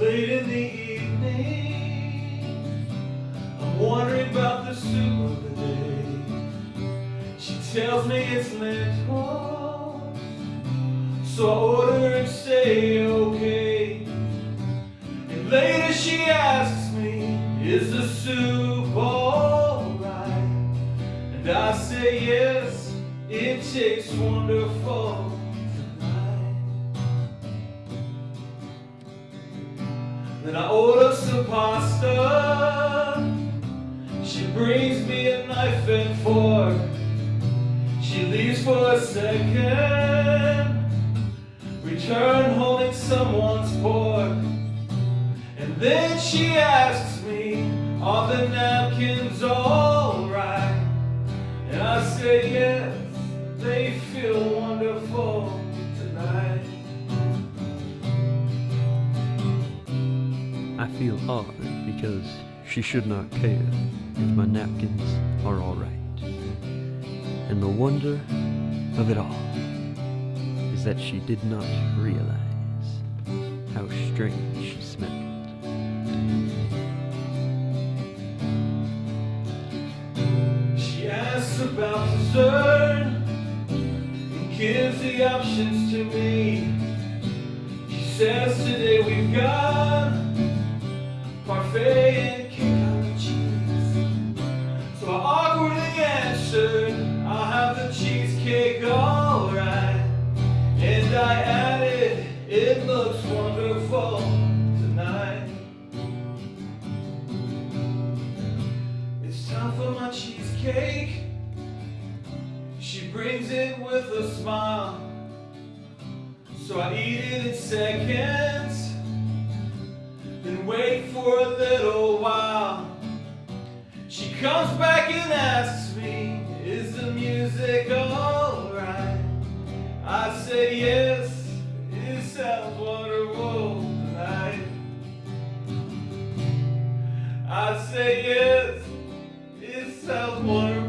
late in the evening. I'm wondering about the soup of the day. She tells me it's lentil. So I order and say okay. And later she asks me, is the soup alright? And I say yes, it tastes wonderful. Then I order some pasta. She brings me a knife and fork. She leaves for a second. Return holding someone's pork. And then she asks me, are the napkins alright? And I say yes, they feel feel odd because she should not care if my napkins are alright. And the wonder of it all is that she did not realize how strange she smelled. She asks about dessert and gives the options to me. She says today I added, it looks wonderful tonight. It's time for my cheesecake. She brings it with a smile. So I eat it in seconds. Then wait for a little while. She comes back and asks me, I say yes, it's self-worth.